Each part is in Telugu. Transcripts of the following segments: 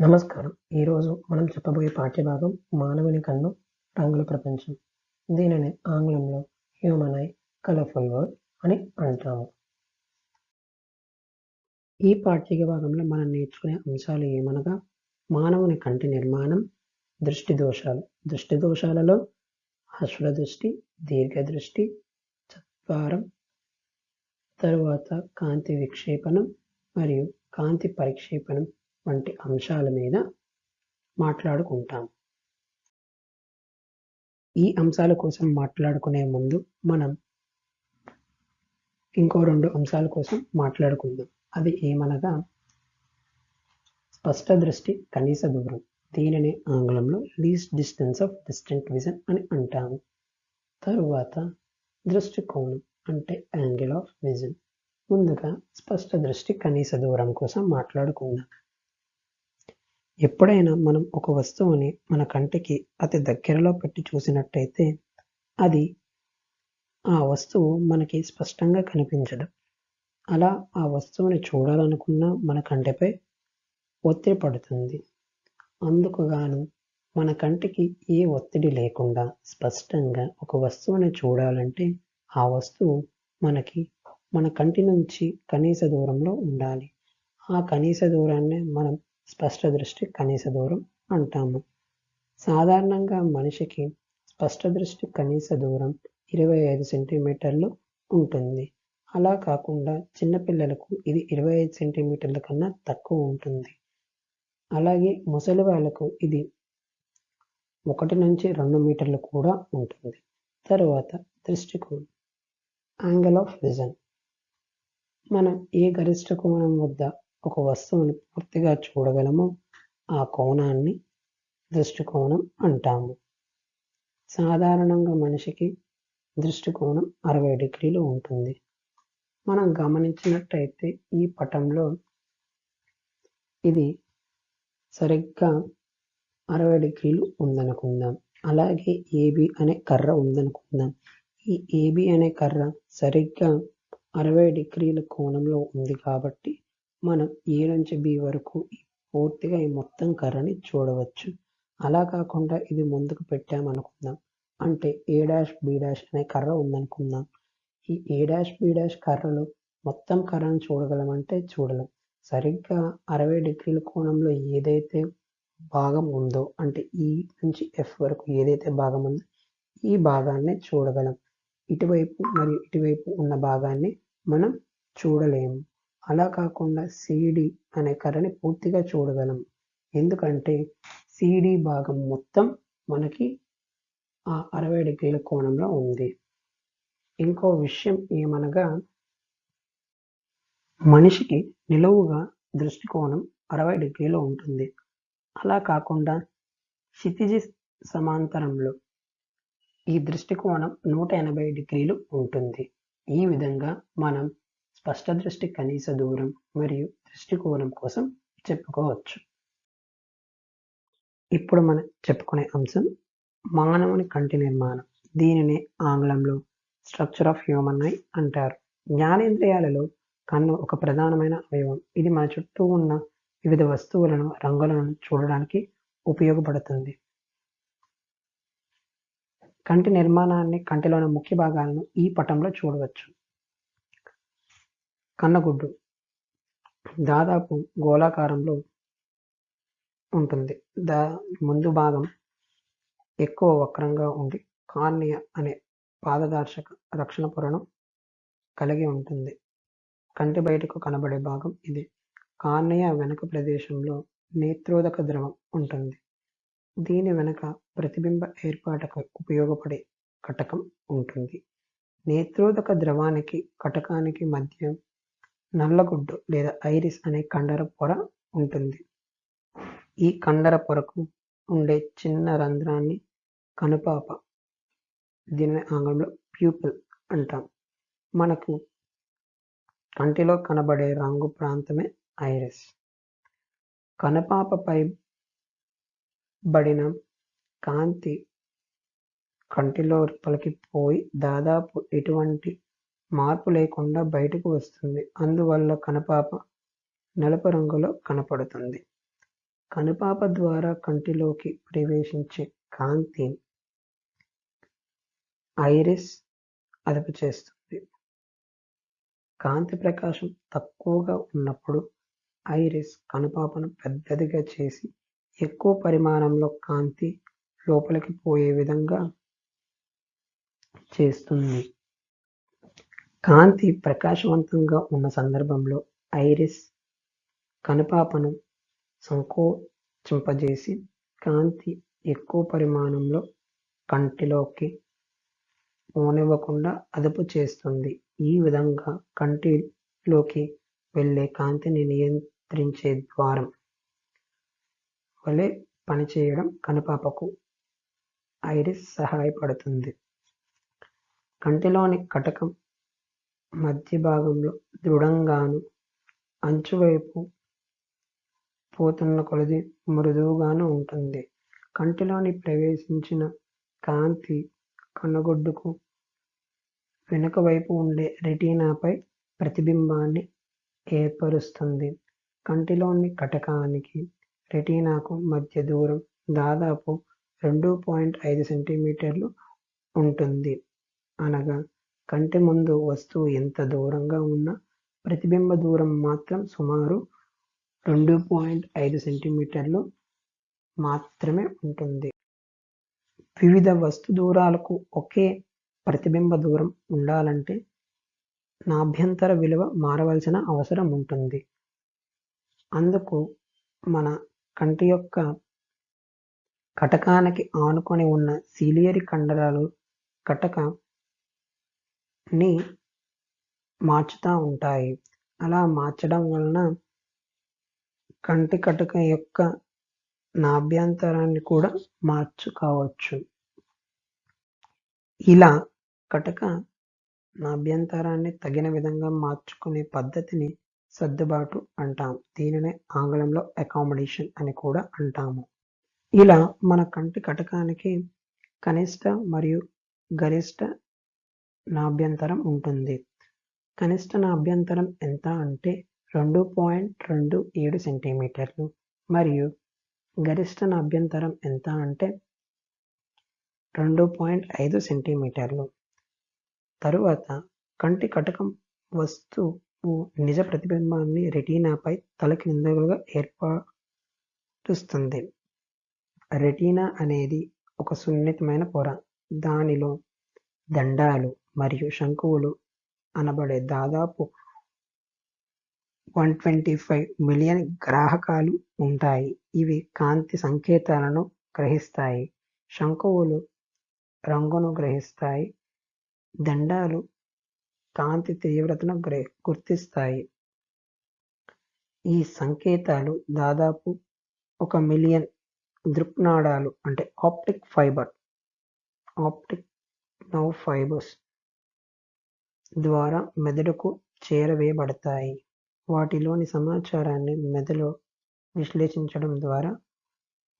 నమస్కారం! ఈరోజు మనం చెప్పబోయే పాఠ్యభాగం 'మానవుని కన్ను రంగుల ప్రపంచం'. దీనిని ఆంగ్లంలో 'హ్యూమన్ ఐ కలర్ఫుల్ వరల్డ్' అని అంటాము. ఈ పాఠ్యభాగంలో మనం నేర్చుకునే అంశాలు ఏమనగా మానవుని కంటి నిర్మాణం, దృష్టి దోషాలు. దృష్టి దోషాలలో అశ్వదృష్టి, దీర్ఘదృష్టి, చత్వారం, తరువాత కాంతి విక్షేపణం మరియు కాంతి పరిక్షేపణం వంటి అంశాల మీద మాట్లాడుకుంటాం. ఈ అంశాల కోసం మాట్లాడుకునే ముందు మనం ఇంకో రెండు అంశాల కోసం మాట్లాడుకుందాం. అది ఏమనగా స్పష్ట దృష్టి, కనీస దూరం. దీనిని ఆంగ్లంలో least distance of distant vision అని అంటాము. తరువాత దృష్టికోణం అంటే యాంగిల్ ఆఫ్ విజన్. ముందుగా స్పష్ట దృష్టి, కనీస దూరం కోసం మాట్లాడుకుందాం. ఎప్పుడైనా మనం ఒక వస్తువుని మన కంటికి అతి దగ్గరలో పెట్టి చూసినట్టయితే అది ఆ వస్తువు మనకి స్పష్టంగా కనిపించదు. అలా ఆ వస్తువుని చూడాలనుకున్న మన కంటిపై ఒత్తిడి పడుతుంది. అందుకు గాను మన కంటికి ఏ ఒత్తిడి లేకుండా స్పష్టంగా ఒక వస్తువుని చూడాలంటే ఆ వస్తువు మనకి మన కంటి నుంచి కనీస దూరంలో ఉండాలి. ఆ కనీస దూరాన్నే మనం స్పష్ట దృష్టి, కనీస దూరం అంటాము. సాధారణంగా మనిషికి స్పష్ట దృష్టి కనీస దూరం ఇరవై ఐదు సెంటీమీటర్లు ఉంటుంది. అలా కాకుండా చిన్నపిల్లలకు ఇది ఇరవై ఐదు సెంటీమీటర్ల కన్నా తక్కువ ఉంటుంది. అలాగే ముసలి వాళ్ళకు ఇది ఒకటి నుంచి రెండు మీటర్లు కూడా ఉంటుంది. తరువాత దృష్టికోణం యాంగిల్ ఆఫ్ విజన్. మనం ఏ గరిష్ట కోణం వద్ద ఒక వస్తువుని పూర్తిగా చూడగలమో ఆ కోణాన్ని దృష్టికోణం అంటాము. సాధారణంగా మనిషికి దృష్టికోణం అరవై డిగ్రీలు ఉంటుంది. మనం గమనించినట్టయితే ఈ పటంలో ఇది సరిగ్గా అరవై డిగ్రీలు ఉందనుకుందాం. అలాగే ఏబి అనే కర్ర ఉందనుకుందాం. ఈ ఏబి అనే కర్ర సరిగ్గా అరవై డిగ్రీల కోణంలో ఉంది కాబట్టి మనం ఏ నుంచి బి వరకు పూర్తిగా ఈ మొత్తం కర్రని చూడవచ్చు. అలా కాకుండా ఇది ముందుకు పెట్టామనుకుందాం. అంటే ఏ డాష్ బి డాష్ అనే కర్ర ఉందనుకుందాం. ఈ ఏ డాష్ బి డాష్ కర్రలో మొత్తం కర్రను చూడగలమంటే చూడలేం. సరిగ్గా అరవై డిగ్రీల కోణంలో ఏదైతే భాగం ఉందో అంటే ఈ నుంచి ఎఫ్ వరకు ఏదైతే భాగం ఉందో ఈ భాగాన్ని చూడగలం. ఇటువైపు మరియు ఇటువైపు ఉన్న భాగాన్ని మనం చూడలేము. అలా కాకుండా సిడి అనే కర్రని పూర్తిగా చూడగలం. ఎందుకంటే సిడి భాగం మొత్తం మనకి ఆ అరవై డిగ్రీల కోణంలో ఉంది. ఇంకో విషయం ఏమనగా మనిషికి నిలువుగా దృష్టికోణం అరవై డిగ్రీలు ఉంటుంది. అలా కాకుండా క్షితిజ సమాంతరంలో ఈ దృష్టికోణం నూట ఎనభై డిగ్రీలు ఉంటుంది. ఈ విధంగా మనం స్పష్ట దృష్టి, కనీస దూరం మరియు దృష్టికోణం కోసం చెప్పుకోవచ్చు. ఇప్పుడు మనం చెప్పుకునే అంశం మానవుని కంటి నిర్మాణం. దీనినే ఆంగ్లంలో స్ట్రక్చర్ ఆఫ్ హ్యూమన్ ఐ అంటారు. జ్ఞానేంద్రియాలలో కన్ను ఒక ప్రధానమైన అవయవం. ఇది మన చుట్టూ ఉన్న వివిధ వస్తువులను, రంగులను చూడడానికి ఉపయోగపడుతుంది. కంటి నిర్మాణాన్ని, కంటిలోని ముఖ్య భాగాలను ఈ పటంలో చూడవచ్చు. కన్నగుడ్డు దాదాపు గోళాకారంలో ఉంటుంది. దా ముందు భాగం ఎక్కువ వక్రంగా ఉండి కార్నియ అనే పారదర్శక రక్షణ పొరను కలిగి ఉంటుంది. కంటి బయటకు కనబడే భాగం ఇది. కార్నియ వెనుక ప్రదేశంలో నేత్రోదక ద్రవం ఉంటుంది. దీని వెనుక ప్రతిబింబ ఏర్పాటుకు ఉపయోగపడే కటకం ఉంటుంది. నేత్రోదక ద్రవానికి, కటకానికి మధ్య నల్లగుడ్డు లేదా ఐరిస్ అనే కండర పొర ఉంటుంది. ఈ కండర పొరకు ఉండే చిన్న రంధ్రాన్ని కనుపాప దీనిని ఆంగ్లంలో ప్యూపిల్ అంటాం. మనకు కంటిలో కనబడే రంగు ప్రాంతమే ఐరిస్. కనుపాపపై బడిన కాంతి కంటిలో పలికిపోయి దాదాపు ఎటువంటి మార్పు లేకుండా బయటకు వస్తుంది. అందువల్ల కనుపాప నలుపు రంగులో కనపడుతుంది. కనుపాప ద్వారా కంటిలోకి ప్రవేశించే కాంతి ఐరిస్ అదుపు చేస్తుంది కాంతి ప్రకాశం తక్కువగా ఉన్నప్పుడు ఐరిస్ కనుపాపను పెద్దదిగా చేసి ఎక్కువ పరిమాణంలో కాంతి లోపలికి పోయే విధంగా చేస్తుంది కాంతి ప్రకాశవంతంగా ఉన్న సందర్భంలో ఐరిస్ కనుపాపను సంకోచింపజేసి కాంతి ఎక్కువ పరిమాణంలో కంటిలోకి పోనివ్వకుండా అదుపు చేస్తుంది. ఈ విధంగా కంటిలోకి వెళ్ళే కాంతిని నియంత్రించే ద్వారం వలె పనిచేయడం కనుపాపకు ఐరిస్ సహాయపడుతుంది. కంటిలోని కటకం మధ్య భాగంలో దృఢంగాను అంచువైపు పోతున్న కొలది మృదువుగాను ఉంటుంది. కంటిలోని ప్రవేశించిన కాంతి కనుగొడ్డుకు వెనుక వైపు ఉండే రెటీనాపై ప్రతిబింబాన్ని ఏర్పరుస్తుంది. కంటిలోని కటకానికి రెటీనాకు మధ్య దూరం దాదాపు రెండు పాయింట్ ఐదు సెంటీమీటర్లు ఉంటుంది. అనగా కంటి ముందు వస్తువు ఎంత దూరంగా ఉన్నా ప్రతిబింబ దూరం మాత్రం సుమారు రెండు పాయింట్ ఐదు సెంటీమీటర్లు మాత్రమే ఉంటుంది. వివిధ వస్తు దూరాలకు ఒకే ప్రతిబింబ దూరం ఉండాలంటే నాభ్యంతర విలువ మారవలసిన అవసరం ఉంటుంది. అందుకు మన కంటి యొక్క కటకానికి ఆనుకొని ఉన్న సీలియరి కండరాలు కటక ని మార్చుతూ ఉంటాయి. అలా మార్చడం వలన కంటి కటక యొక్క నాభ్యంతరాన్ని కూడా మార్చుకోవచ్చు. ఇలా కటక నాభ్యంతరాన్ని తగిన విధంగా మార్చుకునే పద్ధతిని సర్దుబాటు అంటాం. దీనినే ఆంగ్లంలో అకామిడేషన్ అని కూడా అంటాము. ఇలా మన కంటి కటకానికి కనిష్ట మరియు గరిష్ట నాభ్యంతరం ఉంటుంది. కనిష్ట నాభ్యంతరం ఎంత అంటే రెండు పాయింట్ రెండు ఏడు సెంటీమీటర్లు. మరియు గరిష్ట నాభ్యంతరం ఎంత అంటే రెండు పాయింట్ ఐదు సెంటీమీటర్లు. తరువాత కంటి కటకం వస్తువు నిజ ప్రతిబింబాన్ని రెటీనాపై తలకిందులుగా ఏర్పరుస్తుంది. రెటీనా అనేది ఒక సున్నితమైన పొర. దానిలో దండాలు మరియు శంకువులు అనబడే దాదాపు వన్ ట్వంటీ ఫైవ్ మిలియన్ గ్రాహకాలు ఉంటాయి. ఇవి కాంతి సంకేతాలను గ్రహిస్తాయి. శంకువులు రంగును గ్రహిస్తాయి. దండాలు కాంతి తీవ్రతను గ్రహి గుర్తిస్తాయి. ఈ సంకేతాలు దాదాపు ఒక మిలియన్ దృక్నాడాలు అంటే optic fibre optic nerve fibres ద్వారా మెదడుకు చేరవేయబడతాయి. వాటిలోని సమాచారాన్ని మెదడు విశ్లేషించడం ద్వారా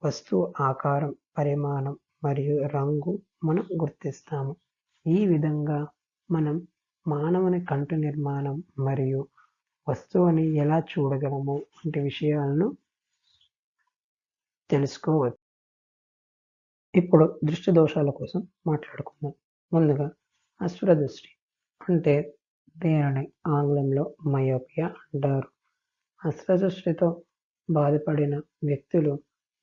వస్తువు ఆకారం పరిమాణం మరియు రంగు మనం గుర్తిస్తాము. ఈ విధంగా మనం మానవుని కంటి నిర్మాణం మరియు వస్తువుని ఎలా చూడగలము వంటి విషయాలను తెలుసుకోవచ్చు. ఇప్పుడు దృష్టి దోషాల కోసం మాట్లాడుకుందాం. ముందుగా అశ్వర దృష్టి అంటే దీనిని ఆంగ్లంలో మయోపియా అంటారు? అశ్వర బాధపడిన వ్యక్తులు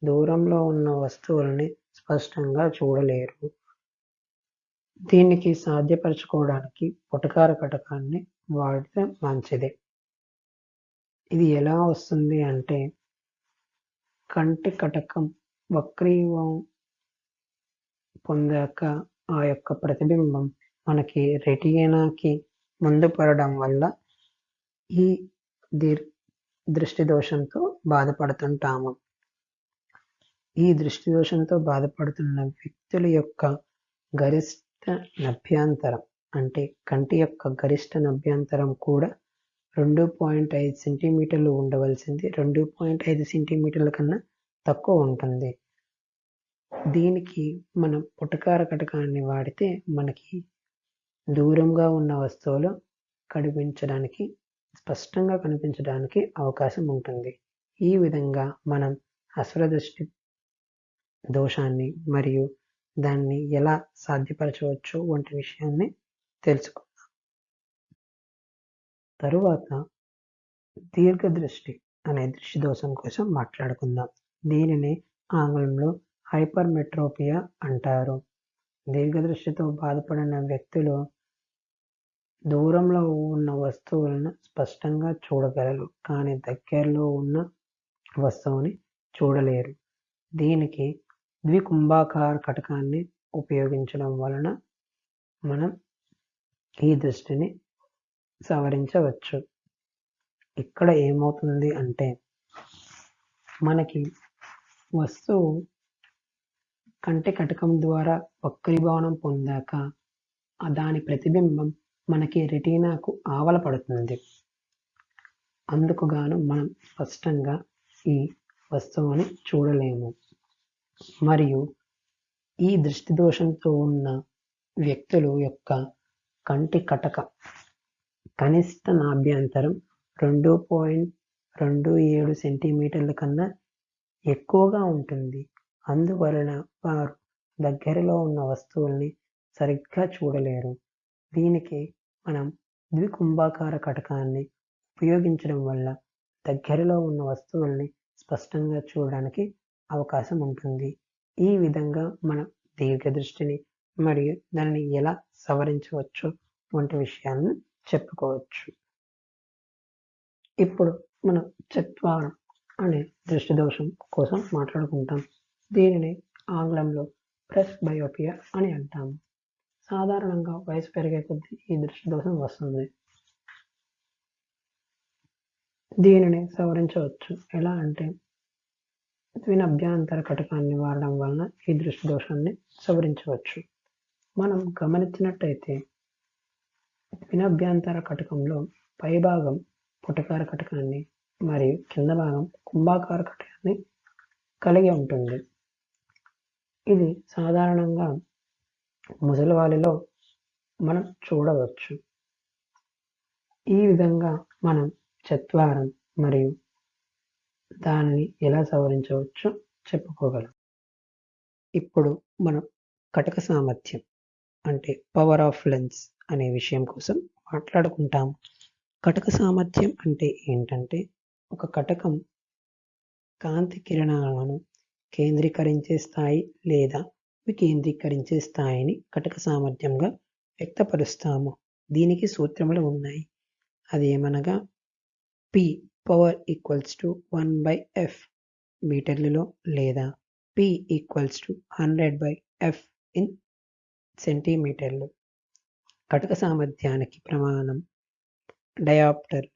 దూరంలో ఉన్న వస్తువులని స్పష్టంగా చూడలేరు. దీనికి సాధ్యపరచుకోవడానికి పుటకార కటకాన్ని వాడితే మంచిది. ఇది ఎలా వస్తుంది అంటే కంటి కటకం వక్రీవం పొందాక ఆ యొక్క ప్రతిబింబం మనకి రెటీనాకి ముందు పడడం వల్ల ఈ దీర్ దృష్టి దోషంతో బాధపడుతుంటాము. ఈ దృష్టి దోషంతో బాధపడుతున్న వ్యక్తుల యొక్క గరిష్ట నభ్యంతరం అంటే కంటి యొక్క గరిష్ట నభ్యంతరం కూడా రెండు పాయింట్ ఐదు సెంటీమీటర్లు ఉండవలసింది. రెండు పాయింట్ ఐదు సెంటీమీటర్ల కన్నా తక్కువ ఉంటుంది. దీనికి మనం పుటకార కటకాన్ని వాడితే మనకి దూరంగా ఉన్న వస్తువులు కనిపించడానికి స్పష్టంగా కనిపించడానికి అవకాశం ఉంటుంది. ఈ విధంగా మనం అసురదృష్టి దోషాన్ని మరియు దాన్ని ఎలా సాధ్యపరచవచ్చు వంటి విషయాన్ని తెలుసుకుందాం. తరువాత దీర్ఘదృష్టి అనే దృష్టి దోషం కోసం మాట్లాడుకుందాం. దీనిని ఆంగ్లంలో హైపర్మెట్రోపియా అంటారు. దీర్ఘదృష్టితో బాధపడిన వ్యక్తులు దూరంలో ఉన్న వస్తువులను స్పష్టంగా చూడగలరు కానీ దగ్గరలో ఉన్న వస్తువుని చూడలేరు. దీనికి ద్వికుంభాకార కటకాన్ని ఉపయోగించడం వలన మనం ఈ దృష్టిని సవరించవచ్చు. ఇక్కడ ఏమవుతుంది అంటే మనకి వస్తువు కంటి కటకం ద్వారా వక్రీభవనం పొందాక దాని ప్రతిబింబం మనకి రెటీనాకు ఆవల పడుతుంది. అందుకు గాను మనం స్పష్టంగా ఈ వస్తువుని చూడలేము. మరియు ఈ దృష్టి దోషంతో ఉన్న వ్యక్తులు యొక్క కంటి కటక కనిష్ట నాభ్యంతరం రెండు పాయింట్ రెండు ఏడు సెంటీమీటర్ల కన్నా ఎక్కువగా ఉంటుంది. అందువలన వారు దగ్గరలో ఉన్న వస్తువుల్ని సరిగ్గా చూడలేరు. దీనికి మనం ద్వికుంభాకార కటకాన్ని ఉపయోగించడం వల్ల దగ్గరలో ఉన్న వస్తువుల్ని స్పష్టంగా చూడడానికి అవకాశం ఉంటుంది. ఈ విధంగా మన దీర్ఘదృష్టిని మరియు దానిని ఎలా సవరించవచ్చు వంటి విషయాలను చెప్పుకోవచ్చు. ఇప్పుడు మనం చత్వారం అనే దృష్టి దోషం కోసం మాట్లాడుకుంటాం. దీనిని ఆంగ్లంలో ప్రెస్ బయోపియా అని అంటాము. సాధారణంగా వయసు పెరిగే కొద్దీ ఈ దృష్టి దోషం వస్తుంది. దీనిని సవరించవచ్చు. ఎలా అంటే ద్వినభ్యాంతర కటకాన్ని వాడడం వలన ఈ దృష్టి దోషాన్ని సవరించవచ్చు. మనం గమనించినట్టయితే వినభ్యంతర కటకంలో పైభాగం పుటకార కటకాన్ని మరియు కింద భాగం కుంభాకార కటకాన్ని కలిగి ఉంటుంది. ఇది సాధారణంగా ముసలివాళ్ళలో మనం చూడవచ్చు. ఈ విధంగా మనం చత్వారం మరియు దానిని ఎలా సవరించవచ్చో చెప్పుకోగలం. ఇప్పుడు మనం కటక సామర్థ్యం అంటే పవర్ ఆఫ్ లెన్స్ అనే విషయం కోసం మాట్లాడుకుంటాం కటక సామర్థ్యం అంటే ఏంటంటే ఒక కటకం కాంతి కిరణాలను కేంద్రీకరించే స్థాయి లేదా వికేంద్రీకరించే స్థాయిని కటక సామర్థ్యంగా వ్యక్తపరుస్తాము. దీనికి సూత్రములు ఉన్నాయి. అదేమనగా P power equals to one by F మీటర్లలో లేదా P equals to hundred by F in సెంటీమీటర్లు కటక సామర్థ్యానికి ప్రమాణం. డయాప్టర్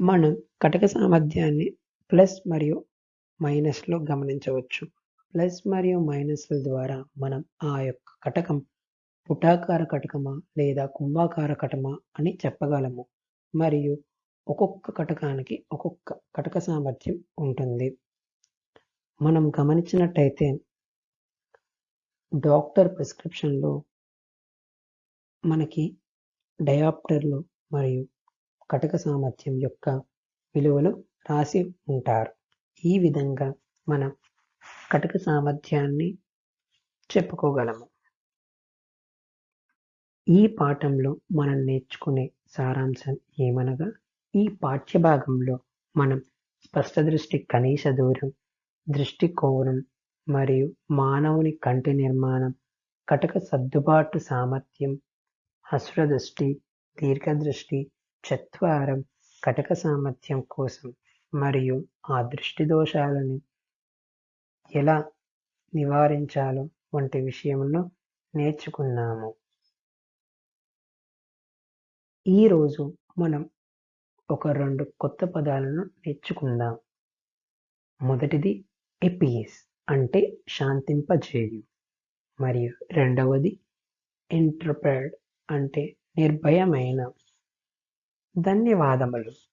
మనం కటక సామర్థ్యాన్ని ప్లస్ మరియు మైనస్లో గమనించవచ్చు. ప్లస్ మరియు మైనస్ల ద్వారా మనం ఆ యొక్క కటకం పుటాకార కటకమా లేదా కుంభాకార కటమా అని చెప్పగలము. మరియు ఒక్కొక్క కటకానికి ఒక్కొక్క కటక సామర్థ్యం ఉంటుంది. మనం గమనించినట్టయితే డాక్టర్ ప్రిస్క్రిప్షన్లో మనకి డయాప్టర్లు మరియు కటక సామర్థ్యం యొక్క విలువలు రాసి ఉంటారు. ఈ విధంగా మనం కటక సామర్థ్యాన్ని చెప్పుకోగలము. ఈ పాఠంలో మనం నేర్చుకునే సారాంశం ఏమనగా ఈ పాఠ్యభాగంలో మనం స్పష్ట దృష్టి కనీస దూరం దృష్టి కోణం మరియు మానవుని కంటి నిర్మాణం కటక సర్దుబాటు సామర్థ్యం హస్రదృష్టి దీర్ఘదృష్టి చత్వారం కటక సామర్థ్యం కోసం మరియు ఆ దృష్టి దోషాలను ఎలా నివారించాలో వంటి విషయంలో నేర్చుకున్నాము. ఈరోజు మనం ఒక రెండు కొత్త పదాలను నేర్చుకుందాం. మొదటిది ఎపిఎస్ అంటే శాంతింపజేయు. మరియు రెండవది ఇంటర్ప్రెడ్ అంటే నిర్భయమైన. ధన్యవాదములు.